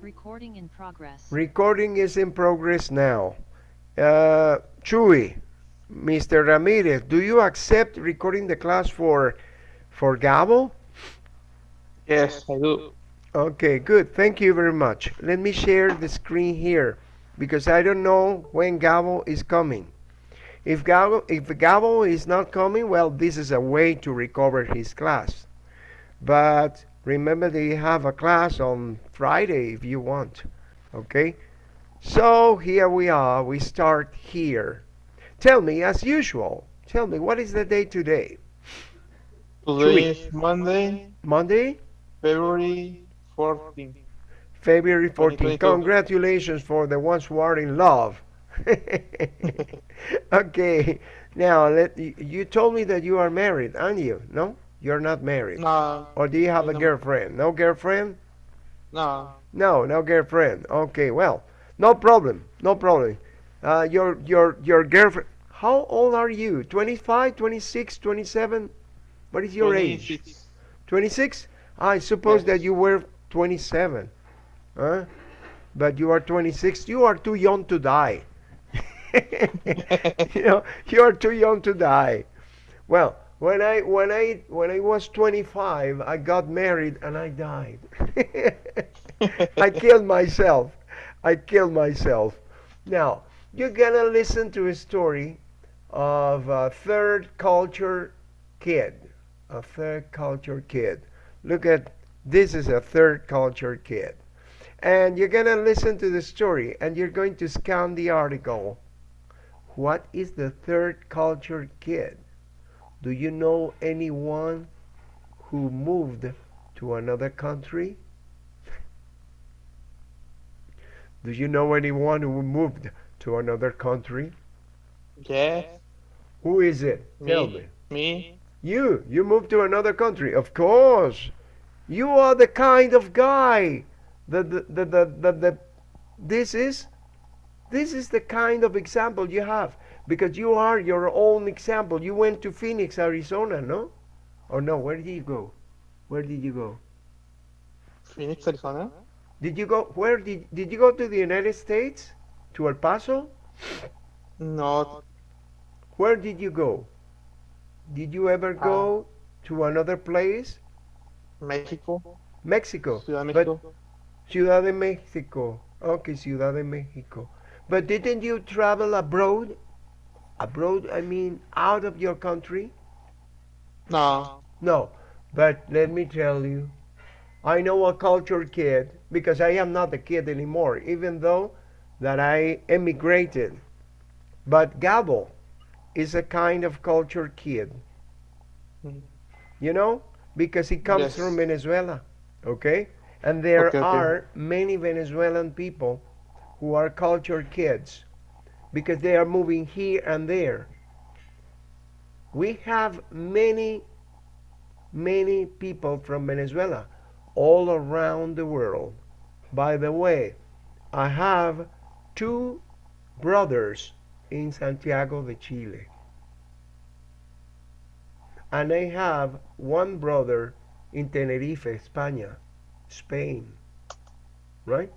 Recording in progress. Recording is in progress now. Uh, Chuy, Mr. Ramirez, do you accept recording the class for for Gabo? Yes, I do. Okay, good. Thank you very much. Let me share the screen here because I don't know when Gabo is coming. If Gabo, if Gabo is not coming, well, this is a way to recover his class. But remember that you have a class on Friday if you want. Okay? So here we are. We start here. Tell me, as usual, tell me, what is the day today? Today is Monday, Monday? February 14th. February 14. 2022. Congratulations for the ones who are in love. okay. Now, let you, you told me that you are married, aren't you? No? You're not married. No, Or do you have a No. girlfriend? No girlfriend? no, No, no girlfriend. Okay, well, no problem. No problem. Uh, your your your girlfriend. How old are you? 25, 26, 27? What is your age? 26. 26? I suppose Yes. that you were 27. Huh? But you are 26. You are too young to die. you know, you are too young to die. Well, when I when I when I was 25, I got married and I died. I killed myself. I killed myself. Now, you're gonna listen to a story of a third culture kid. A third culture kid. Look at this is a third culture kid. And you're gonna listen to the story and you're going to scan the article. What is the third culture kid? Do you know anyone who moved to another country? Do you know anyone who moved to another country? Yes, Who is it? Tell me. me, me, You, you moved to another country. Of course. You are the kind of guy that the, the, the, the, the this is this is the kind of example you have because you are your own example. You went to Phoenix, Arizona, no? Or no, where did you go? Where did you go? Phoenix, Arizona. Did you go where did did you go to the United States? To El Paso? No, Where did you go? Did you ever go ah. to another place? Mexico, Mexico. Ciudad de But Mexico. Ciudad de Mexico. Okay, Ciudad de Mexico. But didn't you travel abroad? Abroad, I mean out of your country? No, No. But let me tell you, I know a cultured kid because I am not a kid anymore, even though that I emigrated. But Gabo is a kind of cultured kid. You know? Because he comes Yes. from Venezuela. Okay? And there Okay, okay. are many Venezuelan people who are cultured kids because they are moving here and there. We have many, many people from Venezuela all around the world. By the way, I have two brothers in Santiago de Chile. And I have one brother in Tenerife, España, Spain. Right?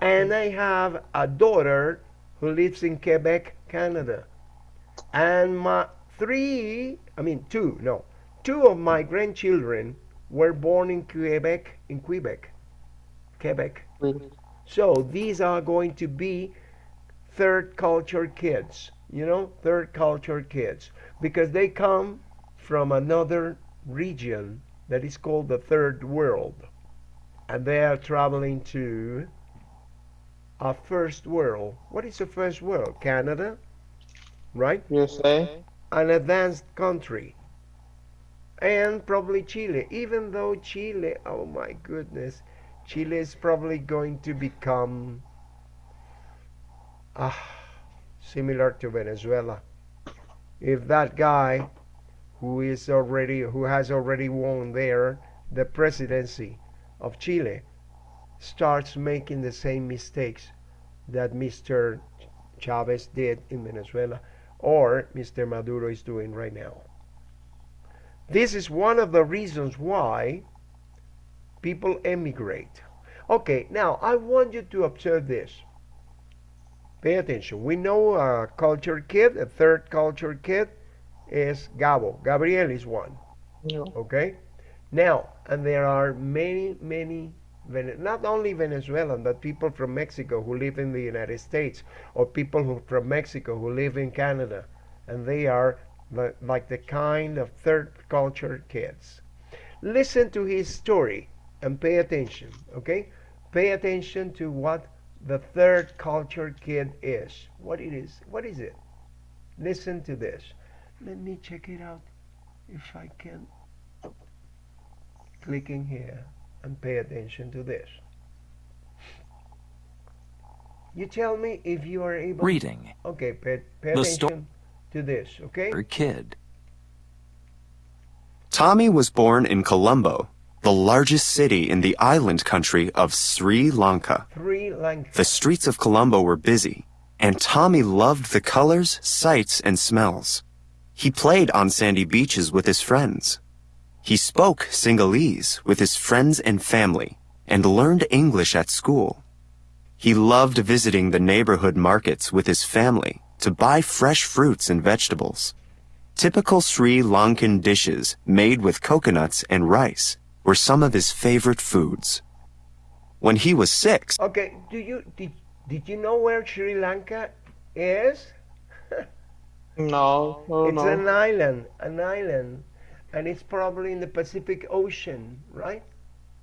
And I have a daughter who lives in Quebec, Canada. And my three, I mean two, no, two of my grandchildren were born in Quebec, in Quebec, Quebec. So these are going to be third culture kids, you know, third culture kids, because they come from another region that is called the third world. And they are traveling to a first world. What is the first world? Canada, right? USA. An advanced country. And probably Chile, even though Chile, oh my goodness, Chile is probably going to become ah, similar to Venezuela. If that guy who is already who has already won there the presidency of Chile starts making the same mistakes that Mr. Chavez did in Venezuela or Mr. Maduro is doing right now. This is one of the reasons why people emigrate. Okay, now I want you to observe this. Pay attention. We know a culture kid, a third culture kid is Gabo. Gabriel is one. Yeah. Okay? Now, and there are many, many, not only Venezuelan, but people from Mexico who live in the United States, or people who from Mexico who live in Canada, and they are the, like the kind of third culture kids. Listen to his story and pay attention, okay? Pay attention to what the third culture kid is. What it is. What is it? Listen to this. Let me check it out if I can clicking here and pay attention to this. You tell me if you are able. Reading. Okay, pay, pay The sto- attention to this. Okay. Or kid. Tommy was born in Colombo, the largest city in the island country of Sri Lanka. Three Lanka. The streets of Colombo were busy, and Tommy loved the colors, sights, and smells. He played on sandy beaches with his friends. He spoke Sinhalese with his friends and family, and learned English at school. He loved visiting the neighborhood markets with his family to buy fresh fruits and vegetables. Typical Sri Lankan dishes made with coconuts and rice were some of his favorite foods. When he was six, Okay. Do you did did you know where Sri Lanka is? No, oh It's no. an island, an island, and it's probably in the Pacific Ocean, right?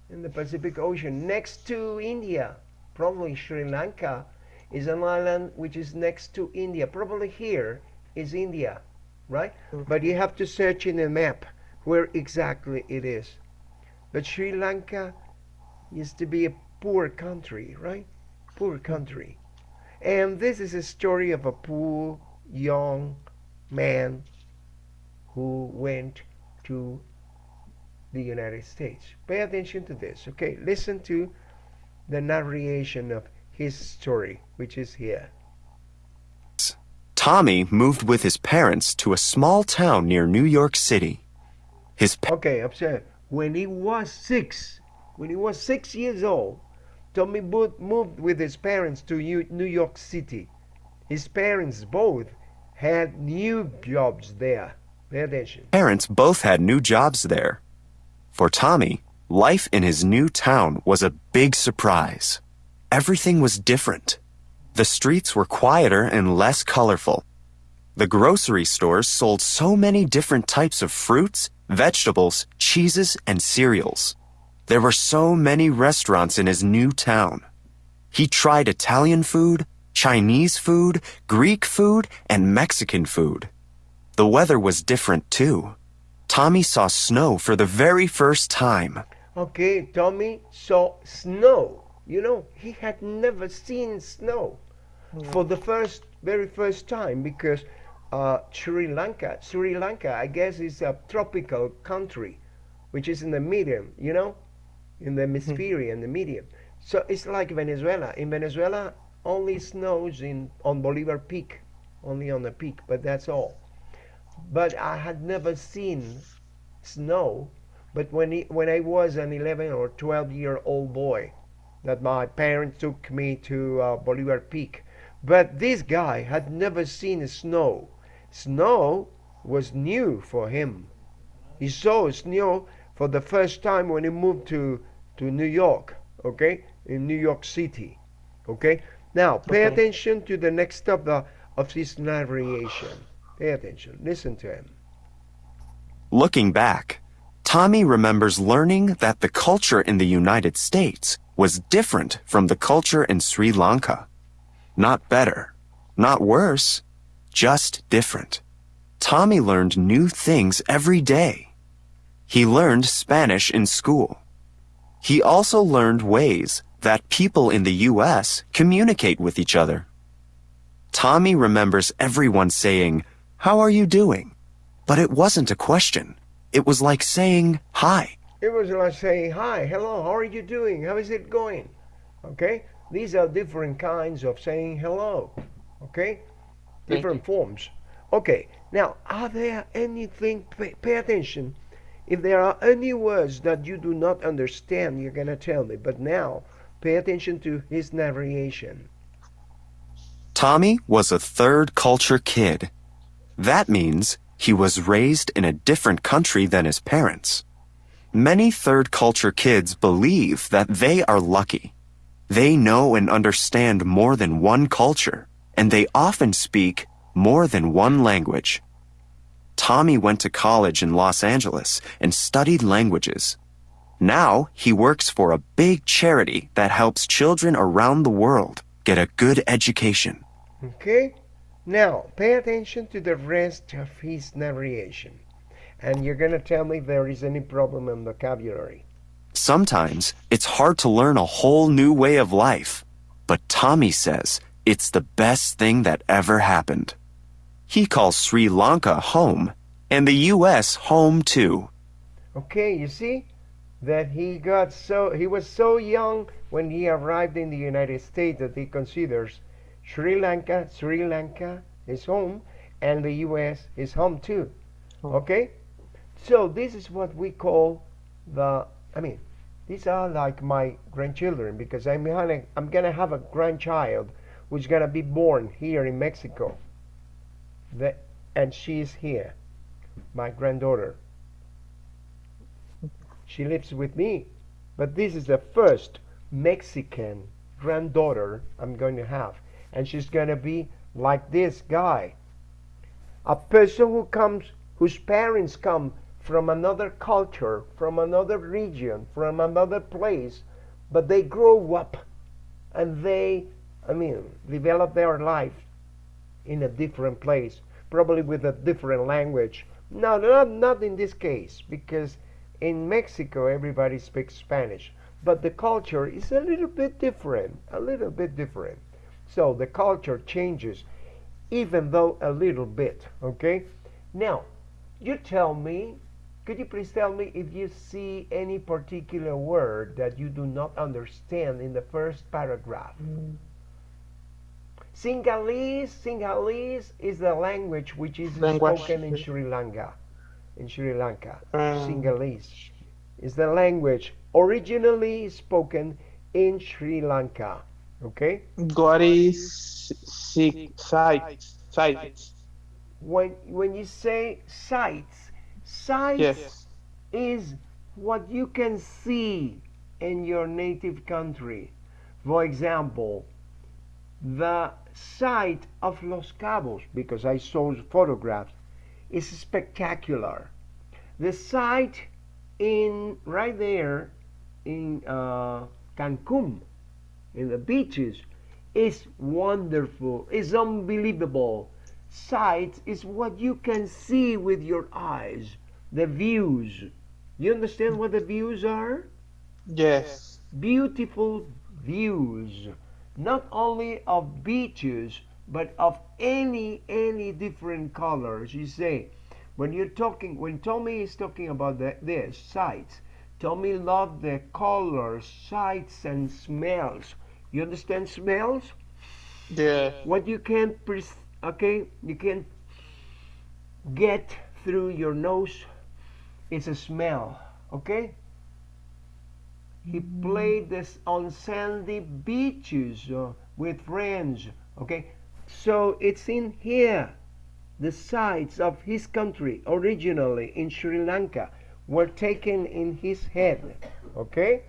In the Pacific Ocean, next to India. Probably Sri Lanka is an island which is next to India. Probably here is India, right? Mm-hmm. But you have to search in a map where exactly it is. But Sri Lanka used to be a poor country, right? Poor mm-hmm. country. And this is a story of a poor young man who went to the United States. Pay attention to this, okay? Listen to the narration of his story, which is here. Tommy moved with his parents to a small town near New York City. His Okay, observe. When he was six, when he was six years old, Tommy moved with his parents to New York City. His parents both had new jobs there. Parents both had new jobs there. For Tommy, life in his new town was a big surprise. Everything was different. The streets were quieter and less colorful. The grocery stores sold so many different types of fruits, vegetables, cheeses, and cereals. There were so many restaurants in his new town. He tried Italian food, Chinese food, Greek food, and Mexican food. The weather was different too. Tommy saw snow for the very first time. Okay, Tommy saw snow. You know, he had never seen snow for the first, very first time because uh, Sri Lanka, Sri Lanka, I guess, is a tropical country, which is in the medium, you know, in the hemisphere and the medium. So it's like Venezuela. In Venezuela, only snows in on Bolivar Peak, only on the peak, but that's all. But I had never seen snow but when he, when I was an 11 or 12 year old boy, that my parents took me to uh, Bolivar Peak. But this guy had never seen snow. Snow was new for him. He saw snow for the first time when he moved to, to New York, okay, in New York City, okay. Now pay Okay. attention to the next step of, of his narration. Pay attention. Listen to him. Looking back, Tommy remembers learning that the culture in the United States was different from the culture in Sri Lanka. Not better, not worse, just different. Tommy learned new things every day. He learned Spanish in school. He also learned ways that people in the U.S. communicate with each other. Tommy remembers everyone saying, How are you doing? But it wasn't a question. It was like saying, Hi. It was like saying, Hi, hello, how are you doing? How is it going? Okay? These are different kinds of saying hello. Okay? Different forms. Okay, now, are there anything, pay, pay attention. If there are any words that you do not understand, you're going to tell me. But now, Pay attention to his narration. Tommy was a third culture kid. That means he was raised in a different country than his parents. Many third culture kids believe that they are lucky. They know and understand more than one culture, and they often speak more than one language. Tommy went to college in Los Angeles and studied languages. Now he works for a big charity that helps children around the world get a good education. Okay? Now, pay attention to the rest of his narration. And you're going to tell me if there is any problem in vocabulary. Sometimes it's hard to learn a whole new way of life, but Tommy says it's the best thing that ever happened. He calls Sri Lanka home, and the U.S. home too. Okay, you see that he got so he was so young when he arrived in the United States that he considers Sri Lanka, Sri Lanka is home, and the U.S. is home too. Oh. Okay, so this is what we call the. I mean, these are like my grandchildren because I'm gonna I'm gonna have a grandchild who's gonna be born here in Mexico. The, and she's here, my granddaughter. She lives with me, but this is the first Mexican granddaughter I'm going to have, and she's going to be like this guy, a person who comes, whose parents come from another culture, from another region, from another place, but they grow up and they, I mean, develop their life in a different place, probably with a different language. No, not, not in this case, because in Mexico everybody speaks Spanish, but the culture is a little bit different, a little bit different. So the culture changes, even though a little bit, okay? Now, you tell me, could you please tell me if you see any particular word that you do not understand in the first paragraph? Sinhalese, Sinhalese is the language which is Language. spoken in Sri Lanka. In Sri Lanka, Um, Sinhalese is the language originally spoken in Sri Lanka. Okay, What is six sites? Sites. when when you say sights, sights Yes. is what you can see in your native country. For example, the sight of Los Cabos, because I saw the photographs, is spectacular. The sight in right there in uh, Cancun, in the beaches, is wonderful. Is unbelievable. Sight is what you can see with your eyes. The views. You understand what the views are? Yes. beautiful views not only of beaches but of any any different colors you say when you're talking when tommy is talking about the, this sights tommy loved the colors sights and smells. You understand smells? Yes. what you can pres- okay? You can get through your nose is a smell okay? He played this on sandy beaches uh, with friends okay? So it's in here the sights of his country originally in sri lanka were taken in his head okay?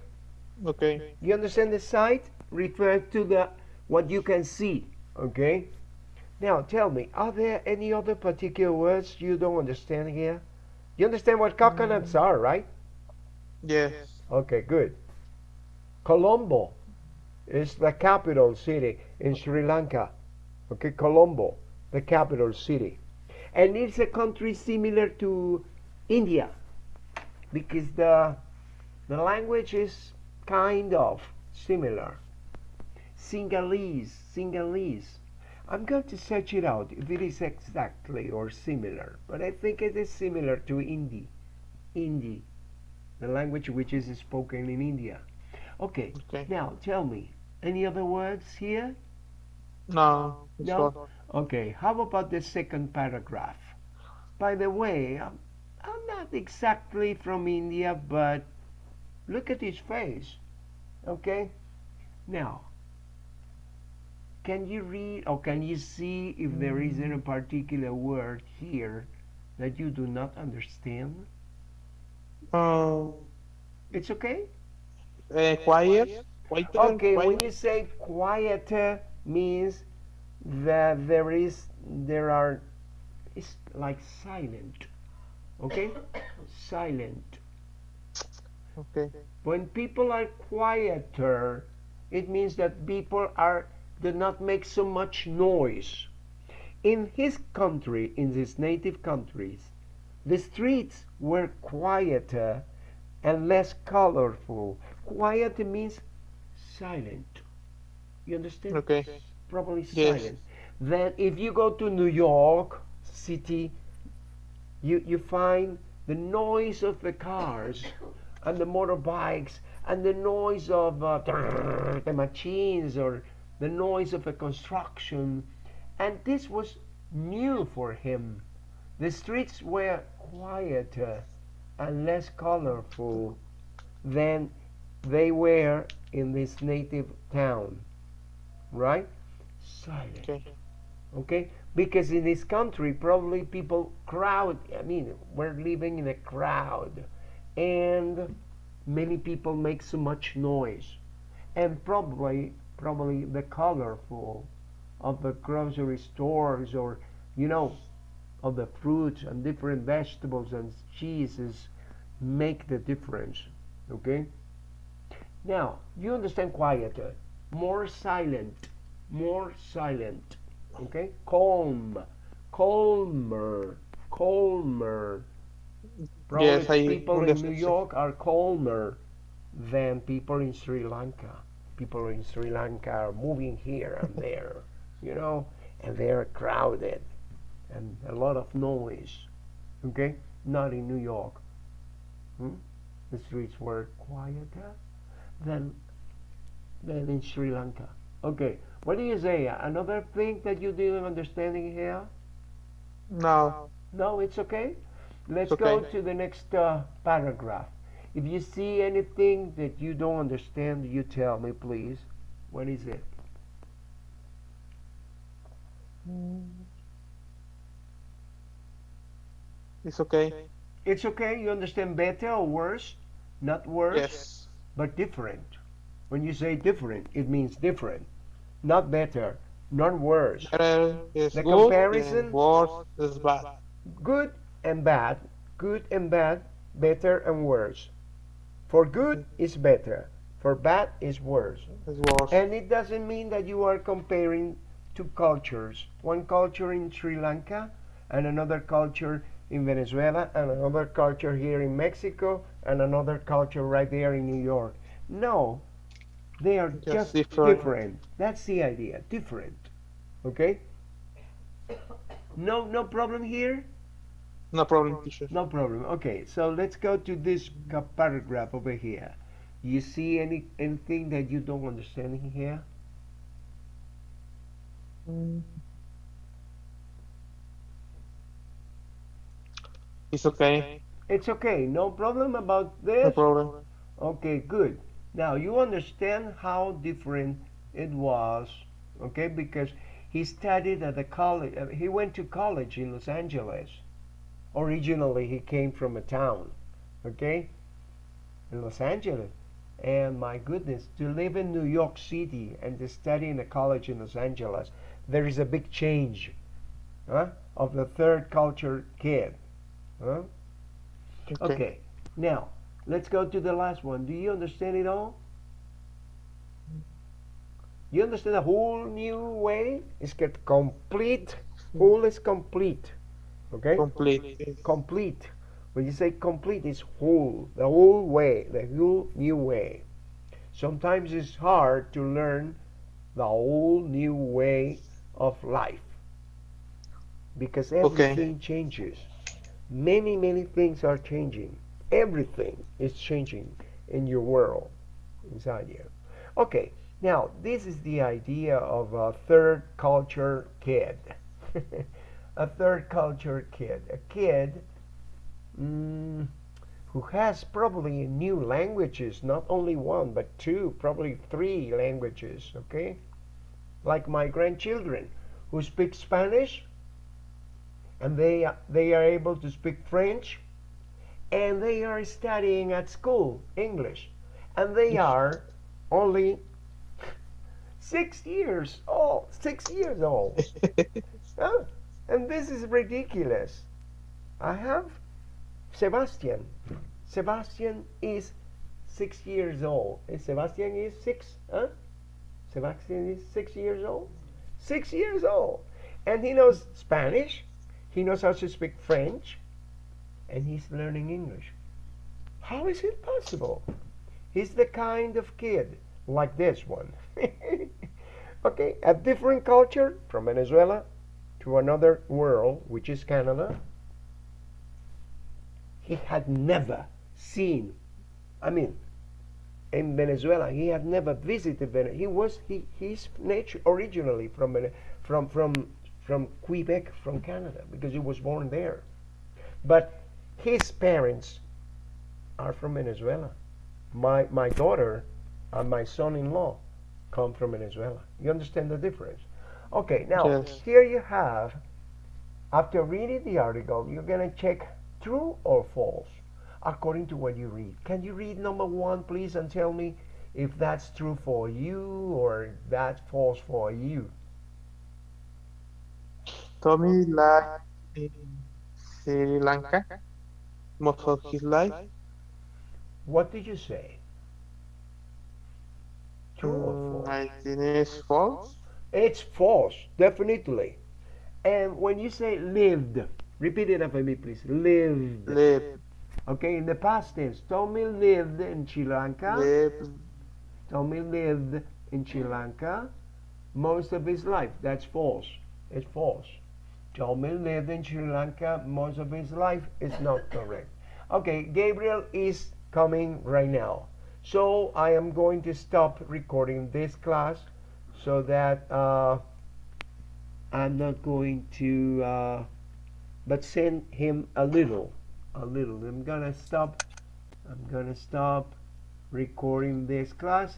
Okay. you understand the sight refers to the what you can see okay? Now tell me are there any other particular words you don't understand here? You understand what coconuts are right? Yes. okay good. Colombo is the capital city in sri lanka. Okay colombo the capital city. And it's a country similar to india because the the language is kind of similar Sinhalese, Sinhalese. I'm going to search it out if it is exactly or similar, but I think it is similar to Hindi. Hindi, the language which is spoken in India. Okay, Okay. now tell me, any other words here? No. No? Okay, how about the second paragraph? By the way, I'm, not exactly from India, but look at his face. Okay? Now, can you read or can you see if there is any particular word here that you do not understand? Um, It's okay? uh, quiet. Quieter. Okay, when you say quieter means that there is there are it's like silent. Okay? silent. Okay. When people are quieter, it means that people are do not make so much noise. In his country, in his native countries, the streets were quieter and less colorful. Quiet means silent. You understand? Okay. Probably Yes. silent. Then if you go to New York City, you, you find the noise of the cars and the motorbikes and the noise of uh, the machines or the noise of the construction. And this was new for him. The streets were quieter and less colorful than they were in this native town. Right? Silent Okay. okay because in this country probably people crowd i mean we're living in a crowd. And many people make so much noise. And probably probably the colorful of the grocery stores or you know of the fruits and different vegetables and cheeses make the difference okay? Now you understand quieter more silent more silent okay calm calmer calmer probably Yes, I people in new york are calmer than people in sri lanka. People in sri lanka are moving here and there you know and they're crowded and a lot of noise. Okay not in new york. Hmm? the streets were quieter than than in sri lanka. Okay what do you say? Another thing that you didn't understanding here? No. No, it's okay. Let's It's go to the next uh, paragraph. If you see anything that you don't understand, you tell me, please. What is it? It's okay. It's okay. You understand better or worse? Not worse, Yes. but different. When you say different, it means different. Not better, not worse. Better is The good. comparison- And worse is bad. good and bad, good and bad, better and worse. For good is better, for bad is worse. Is worse. And it doesn't mean that you are comparing two cultures, one culture in Sri Lanka and another culture in Venezuela and another culture here in Mexico and another culture right there in New York. No, they are Just just, different. different. That's the idea, different. Okay? No no problem here? no problem, teacher. No problem. Okay, so let's go to this paragraph over here. You see any anything that you don't understand in here? It's okay. It's okay. No problem about this? No problem. Okay, good. Now you understand how different it was, okay? Because he studied at the college. uh, He went to college in Los Angeles. Originally, he came from a town, okay, in Los Angeles. And my goodness, to live in New York City and to study in a college in Los Angeles, there is a big change, huh? Of the third culture kid, huh? Okay. Okay, now let's go to the last one. Do you understand it all? You understand a whole new way? It's get complete. Whole is complete. Okay? Complete. Complete. When you say complete, it's whole. The whole way. The whole new way. Sometimes it's hard to learn the whole new way of life because Okay. everything changes. Many, many things are changing. Everything is changing in your world, inside you. Okay, now this is the idea of a third culture kid. a third culture kid. A kid mm, who has probably new languages, not only one, but two, probably three languages, okay? Like my grandchildren who speak Spanish and they, they are able to speak French and they are studying at school English and they are only six years old, six years old. Huh? And this is ridiculous. I have Sebastian. Sebastian is six years old. Eh, Sebastian is six, huh? Sebastian is six years old. Six years old. And he knows Spanish. He knows how to speak French. And he's learning English. How is it possible? He's the kind of kid like this one. okay, a different culture from Venezuela to another world, which is Canada. He had never seen, I mean, in Venezuela, he had never visited Venezuela. He was he he's nature originally from from from from Quebec, from Canada, because he was born there. But his parents are from Venezuela. My my daughter and my son-in-law come from Venezuela. You understand the difference? Okay, now Yes. here you have. After reading the article, you're gonna check true or false according to what you read. Can you read number one, please, and tell me if that's true for you or that's false for you? Tommy lived in Sri Lanka most of his life. What did you say? True or Mm, false? I think it's false. It's false, definitely. And when you say lived, repeat it after me, please. Lived. Live, Okay, in the past tense, Tommy lived in Sri Lanka. live, Tommy lived in Sri Lanka most of his life. That's false. It's false. Tommy lived in Sri Lanka most of his life is not correct. Okay, Gabriel is coming right now. So I am going to stop recording this class so that uh, I'm not going to, uh, but send him a little, a little. I'm gonna stop. I'm gonna stop recording this class